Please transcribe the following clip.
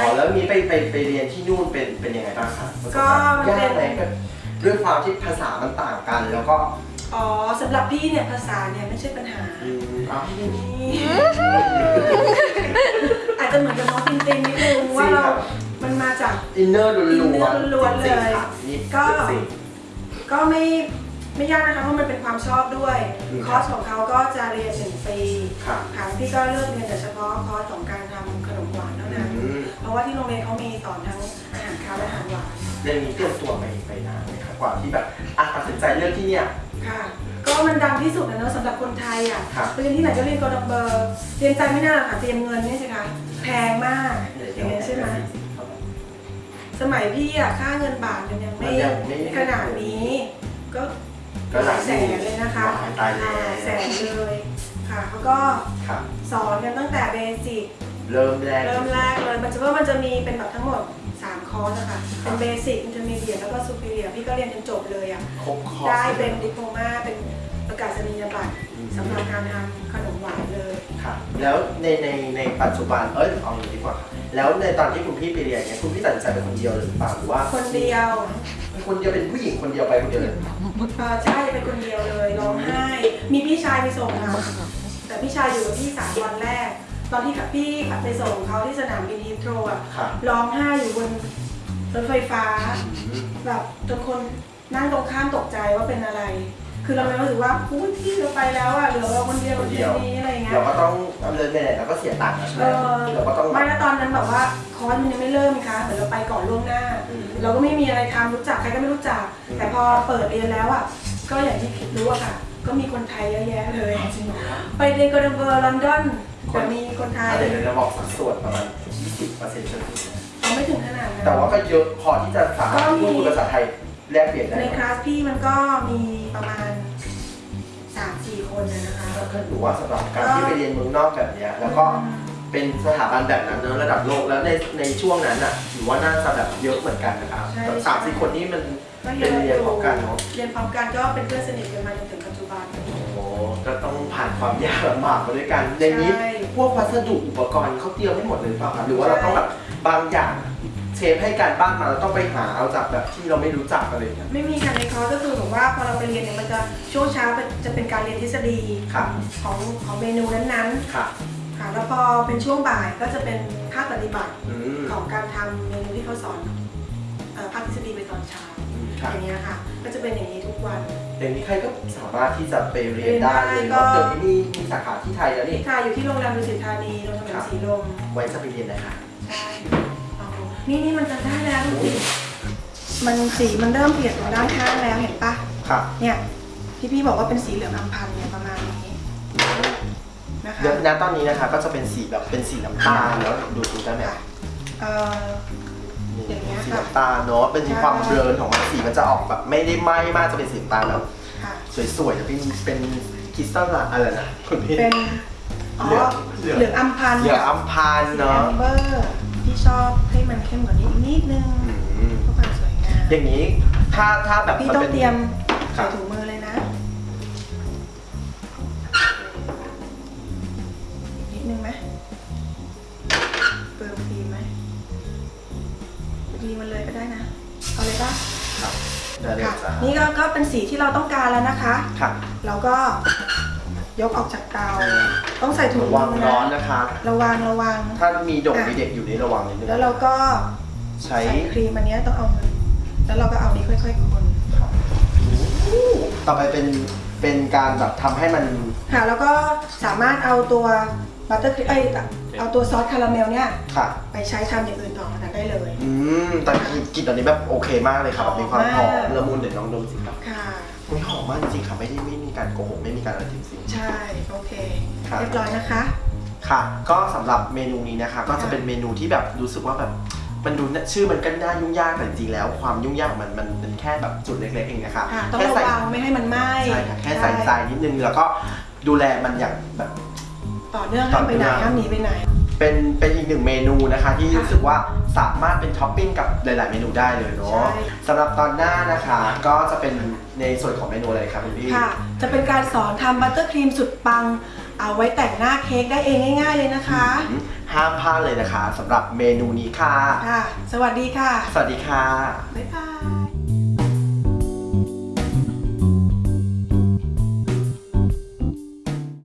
อ๋อแล้วมีไปไปไปเรียนที่นู่นเป็นเป็นยังไงบ้างคะก็มันเป็นยากไหมแบบด้วยความที่ภาษามันต่างกันแล้วก็อ๋อสำหรับพี่เนี่ยภาษาเนี่ยไม่ใช่ปัญหา อืมอ๋ออาจจะเหมือนกับน้องตินตินนิดนึงว่าเรา มันมาจาก อินเนอร์ล้วนๆ inner ล้วนๆจริงๆเลยค่ะนี่ก็ จริง ก็ไม่ไม่ยากนะคะเพราะมันเป็นความชอบด้วย อืม คอร์สของเขาก็จะเรียนหนึ่งปีค่ะ ค่ะพี่ก็เลือกเรียนแต่เฉพาะคอร์สของการทำขนมหวานเท่านั้นอืมเพ ราะว่าที่โรงเรียนเขามีสอนทั้งอาหารคาวและอาหารหวานเรื่องนี้เตรียมตัวไปไปนานไหมครับกว่าที่แบบอะตัดสินใจเลือกที่เนี่ย ค่ะ ก็มันดังที่สุดนะเนอะสำหรับคนไทยอะครับไปเรียนที่ไหนก็เรียนกอดัมเบอร์เรียนใจไม่น่าหรอกค่ะเตรียมเงินนี่สิคะแพงมากอย่างเงี้ยใช่ไหมสมัยพี่อะค่าเงินบาทมันยังไม่มันยังไม่ ขนาดนี้ ก็ก็หลายแสนเลยนะคะตายแล้วอ่าแสนเลยค่ะเขาก็ค่ะสอนกันตั้งแต่ basic เริ่มแรกเริ่มแรกเลยมันจะว่ามันจะมีเป็นแบบทั้งหมด 3 คอร์สอะค่ะเป็น basic intermediate แล้วก็ superior พี่ก็เรียนจนจบเลยอะครบคอร์สได้เป็น diploma เป็นประกาศนียบัตรอืมสำหรับการทำขนมหวานเลยค่ะแล้วในในในปัจจุบันเอ้ยเอาอย่างนี้ดีกว่า แล้วในตอนที่คุณพี่ไปเรียนเนี่ยคุณพี่ตัดสินใจเป็นคนเดียวเลยหรือเปล่าหรือว่าคนเดียวเป็นคนเดียวเป็นผู้หญิงคนเดียวไปคนเดียวเลยเอ่อใช่เป็นคนเดียวเลยร้องไห้มีพี่ชายไปส่งค่ะแต่พี่ชายอยู่กับพี่สามวันแรก ตอนที่กับพี่ไปส่งเขาที่สนามบินฮีทโรอะค่ะร้องไห้อยู่บนรถไฟฟ้าแบบจนคนนั่งตรงข้ามตกใจว่าเป็นอะไร คือเราไม่รู้สึกว่าอุ้ยพี่เราไปแล้วอะเหลือเราคนเดียวคนเดียวนี้อะไรอย่างเงี้ย เราก็ต้องดำเนินไปไหนเราก็เสียตังค์นะใช่ไหเอมอเราก็ต้องไม่แล้วตอนนั้นแบบว่าคอร์สมันยังไม่เริ่มนะคะเหมือนเราไปก่อนล่วงหน้า อืม เราก็ไม่มีอะไรทำรู้จักใครก็ไม่รู้จัก อืม แต่พอเปิดเรียนแล้วอะก็อย่างที่คิดรู้อะค่ะ ก็มีคนไทยเยอะแยะเลย จริงเหรอครับไปเรียนกอร์เบอร์ลอนดอน คนแต่มีคนไทยเดี๋ยวเราบอกสัดส่วนประมาณ 20เปอร์เซ็นต์จนถึงนะเอาไม่ถึงขนาดนั้นแต่ว่าก็เยอะพอที่จะสามารถก็มีพูดภาษาไทยแลกเปลี่ยนได้ในไหมคลาสพี่มันก็มีประมาณสามสี่คนนะนะคะก็ถือว่าสำหรับการที่ไปเรียนเมืองนอกแบบเนี้ยแล้วก็เป็นสถาบันแบบนั้นเนอะระดับโลกแล้วในในช่วงนั้นอะถือว่าน่าจะแบบเยอะเหมือนกันนะครับใช่สามสี่คนนี้มันก็เยเป็นอะเรียนพร้อมกันเนาะเรียนพร้อมกันก็เป็นเพื่อนสนิทกันมาจนถึงปัจจุบันโอ้ ก็ต้องผ่านความยากลำบากมาด้วยกันในนี้ใช่ พวกวัสดุอุปกรณ์เขาเตรียมให้หมดเลยหรือเปล่าครับหรือว่าเราต้องแบบบางอย่างเชฟให้การบ้านมาเราต้องไปหาเอาจากแบบที่เราไม่รู้จักอะไรอย่างเงี้ยไม่มีค่ะในคอร์สก็คือแบบว่าพอเราไปเรียนเนี่ยมันจะช่วงเช้าจะเป็นการเรียนทฤษฎีค่ะของของเมนูนั้นค่ะๆค่ะแล้วพอเป็นช่วงบ่ายก็จะเป็นภาคปฏิบัติอืมของการทำเมนูที่เขาสอนเอ่อภาคทฤษฎีไปตอนเช้าอืมค่ะ อย่างเงี้ยค่ะ ก็จะเป็นอย่างนี้ทุกวัน อย่างนี้ใครก็สามารถที่จะไปเรียนได้เลยเรียนได้เนาะก็เดี๋ยวนี้มีมีสาขาที่ไทยแล้วนี่ที่ค่ะอยู่ที่โรงแรมดุสิตธานีโรงแรมสีลมไว้จะไปเรียนนะคะใช่เอานี่นี่มันจะได้แล้วดูสิมันสีมันเริ่มเปลี่ยนตรงด้านข้างแล้วเห็นปะค่ะเนี่ยที่พี่บอกว่าเป็นสีเหลืองอัมพันธ์เนี่ยประมาณนี้นะคะเดี๋ยวนะตอนนี้นะคะก็จะเป็นสีแบบเป็นสีน้ำตาลแล้วดูดูได้ไหมค่ะเอ่อนี่ อย่างเงี้ยค่ะสีน้ำตาลเนาะเป็นมีความใช่ เบลอนของมันสีมันจะออกแบบไม่ได้ไหม้มากจะเป็นสีน้ำตาลแบบค่ะ สวยๆจะเป็นเป็นคริสตัลอะไรนะคุณพี่ เป็นอ๋อเหลืองเหลืองอัมพันธ์เหลืองอัมพานสีแอเนาะมเบอร์ที่ชอบให้มันเข้มกว่านี้อีกนิดนึงอืมเพื่อความสวยงามอย่างนี้ถ้าถ้าแบบพี่มันต้องเป็น เตรียมครัใส่บ ถุงมือเลย นี่ก็ก็เป็นสีที่เราต้องการแล้วนะคะค่ะเราก็ยกออกจากเตา ต้องใส่ถุงมือระวังร้อนนะนะคะระวังระวัง ถ้ามีดกอะมีเด็กอยู่นี่ระวังนิดนึงแล้วเราก็ใช้ใส่ครีมอันเนี้ยต้องเอามือแล้วเราก็เอานี้ค่อยๆคนต่อไปเป็นเป็นการแบบทำให้มัน ค่ะแล้วก็สามารถเอาตัวบัตเตอร์ครีมเอ้ยเอาตัวซอสคาราเมลเนี่ยค่ะ ไปใช้ทำอย่างอื่นต่อจากได้เลย อืมแต่กลิ่นตอนนี้แบบโอเคมากเลยครับแบบมีความหอมหอมมากละมุนเดี๋ยวลองดมสิครับค่ะอุ้ยหอมมากจริงๆค่ะไม่ได้ไม่มีการโกหกไม่มีการอะไรจริงใช่โอเคครับเรียบร้อยนะคะๆค่ะ ก็สำหรับเมนูนี้นะคะ ก็จะเป็นเมนูที่แบบรู้สึกว่าแบบมันดูน่าชื่อมันก็น่ายุ่งยากแต่จริงๆแล้ว ความยุ่งยากของมันมันเป็นแค่แบบจุดเล็กๆเองนะคะค่ะต้องแค่ระใส่วังไม่ให้มันไหม้ใช่ค่ะแค่ใส่ใจนิดนึงแล้วก็ ดูแลมันอย่างแบบ ต่อเนื่องห้ามไปไหนต่อเนื่องห้ามหนีไปไหน เป็นเป็นอีกหนึ่งเมนูนะคะ ที่ค่ะรู้สึกว่าสามารถเป็นท็อปปิ้งกับหลาย ๆ เมนูได้เลยเนาะใช่ สำหรับตอนหน้านะคะ ก็จะเป็นในส่วนของเมนูอะไรครับคุณพี่ค่ะ จะเป็นการสอนทำบัตเตอร์ครีมสุดปัง เอาไว้แต่งหน้าเค้กได้เองง่าย ๆ เลยนะคะ อืมห้ามพลาดเลยนะคะสำหรับเมนูนี้ค่ะ ค่ะ สวัสดีค่ะ สวัสดีค่ะ บ๊ายบาย